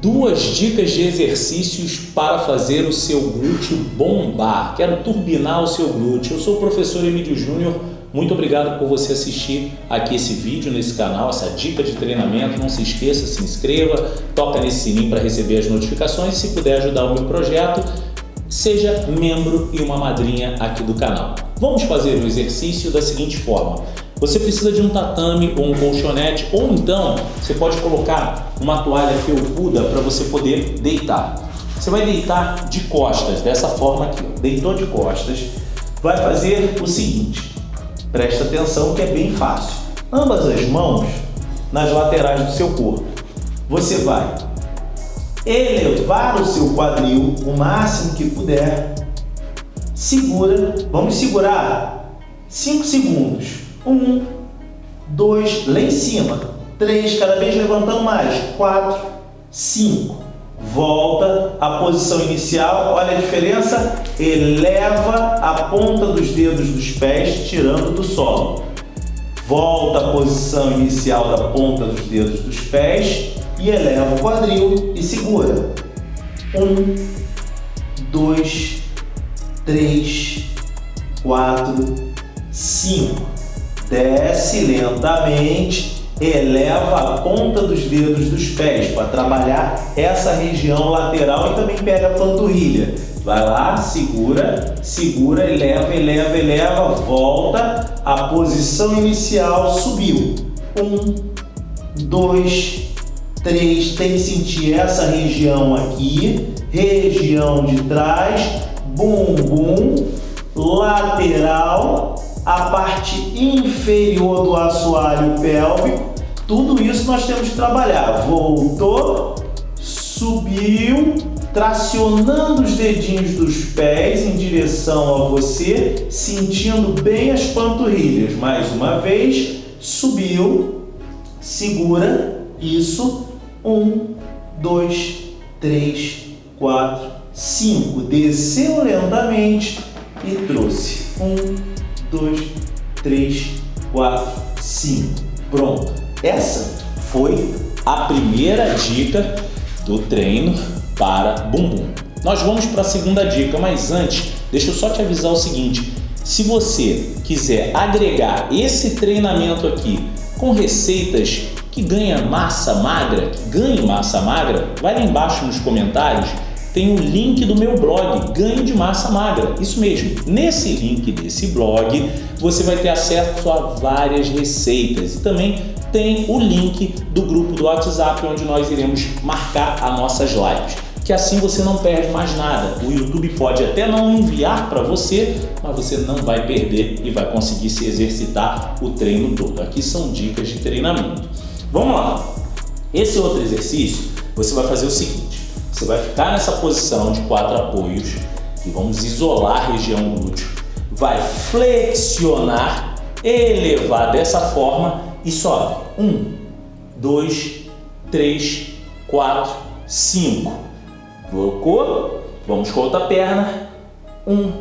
duas dicas de exercícios para fazer o seu glúteo bombar. Quero turbinar o seu glúteo. Eu sou o professor Emílio Júnior. Muito obrigado por você assistir aqui esse vídeo nesse canal, essa dica de treinamento. Não se esqueça, se inscreva, toca nesse sininho para receber as notificações. Se puder ajudar o meu projeto, seja membro e uma madrinha aqui do canal. Vamos fazer o exercício da seguinte forma. Você precisa de um tatame ou um colchonete, ou então você pode colocar uma toalha felpuda para você poder deitar. Você vai deitar de costas, dessa forma aqui. Deitou de costas, vai fazer o seguinte. Presta atenção que é bem fácil. Ambas as mãos nas laterais do seu corpo. Você vai elevar o seu quadril o máximo que puder. Segura, vamos segurar 5 segundos. Um, dois, lá em cima. Três, cada vez levantando mais. Quatro, cinco. Volta à posição inicial. Olha a diferença. Eleva a ponta dos dedos dos pés, tirando do solo. Volta à posição inicial da ponta dos dedos dos pés e eleva o quadril e segura. Um, dois, três, quatro, cinco desce lentamente, eleva a ponta dos dedos dos pés para trabalhar essa região lateral e também pega a panturrilha. Vai lá, segura, segura, eleva, eleva, eleva, volta, a posição inicial subiu. Um, dois, três, tem que sentir essa região aqui, região de trás, bumbum, lateral, a parte inferior do assoalho pélvico, tudo isso nós temos que trabalhar. Voltou, subiu, tracionando os dedinhos dos pés em direção a você, sentindo bem as panturrilhas. Mais uma vez, subiu, segura, isso, um, dois, três, quatro, cinco. Desceu lentamente e trouxe. Um, 2, 3, 4, 5. Pronto. Essa foi a primeira dica do treino para bumbum. Nós vamos para a segunda dica, mas antes, deixa eu só te avisar o seguinte. Se você quiser agregar esse treinamento aqui com receitas que ganha massa magra, ganhe massa magra, vai lá embaixo nos comentários tem o link do meu blog, Ganho de Massa Magra. Isso mesmo, nesse link desse blog você vai ter acesso a várias receitas e também tem o link do grupo do WhatsApp onde nós iremos marcar as nossas lives. Que assim você não perde mais nada. O YouTube pode até não enviar para você, mas você não vai perder e vai conseguir se exercitar o treino todo. Aqui são dicas de treinamento. Vamos lá. Esse outro exercício, você vai fazer o seguinte. Você vai ficar nessa posição de quatro apoios e vamos isolar a região glúteo. Vai flexionar, elevar dessa forma e sobe. Um, dois, três, quatro, cinco. Colocou? Vamos com a outra perna. Um,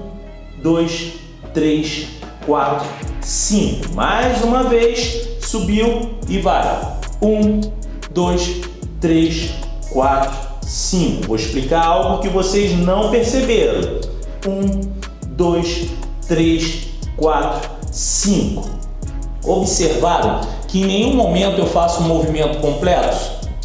dois, três, quatro, cinco. Mais uma vez, subiu e vai. Um, dois, três, quatro, 5. Vou explicar algo que vocês não perceberam. 1, 2, 3, 4, 5. Observaram que em nenhum momento eu faço um movimento completo?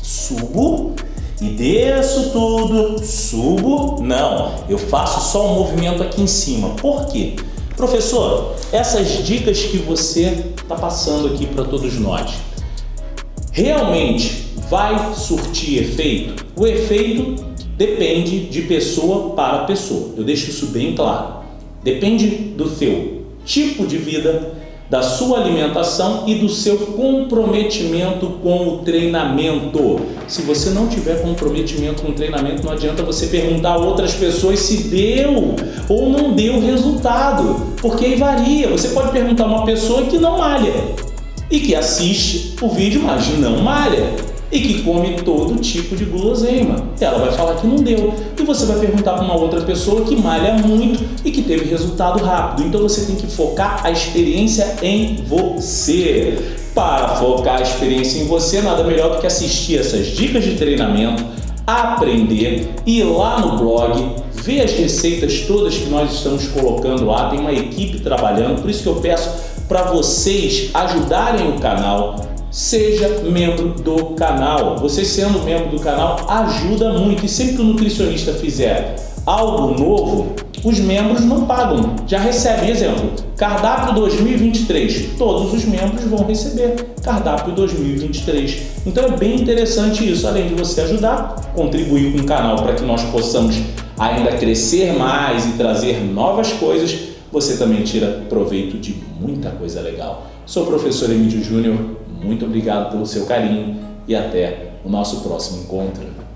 Subo e desço tudo, subo, não, eu faço só um movimento aqui em cima. Por quê? Professor, essas dicas que você está passando aqui para todos nós, realmente vai surtir efeito? O efeito depende de pessoa para pessoa. Eu deixo isso bem claro. Depende do seu tipo de vida, da sua alimentação e do seu comprometimento com o treinamento. Se você não tiver comprometimento com o treinamento, não adianta você perguntar a outras pessoas se deu ou não deu resultado, porque aí varia. Você pode perguntar a uma pessoa que não malha e que assiste o vídeo, mas não malha e que come todo tipo de guloseima. Ela vai falar que não deu. E você vai perguntar para uma outra pessoa que malha muito e que teve resultado rápido. Então você tem que focar a experiência em você. Para focar a experiência em você, nada melhor do que assistir essas dicas de treinamento, aprender, ir lá no blog, ver as receitas todas que nós estamos colocando lá, tem uma equipe trabalhando, por isso que eu peço para vocês ajudarem o canal, seja membro do canal. Você sendo membro do canal ajuda muito e sempre que o nutricionista fizer algo novo, os membros não pagam, já recebem. Exemplo, cardápio 2023, todos os membros vão receber cardápio 2023. Então é bem interessante isso, além de você ajudar, contribuir com o canal para que nós possamos ainda crescer mais e trazer novas coisas, você também tira proveito de muita coisa legal. Sou o professor Emílio Júnior, muito obrigado pelo seu carinho e até o nosso próximo encontro.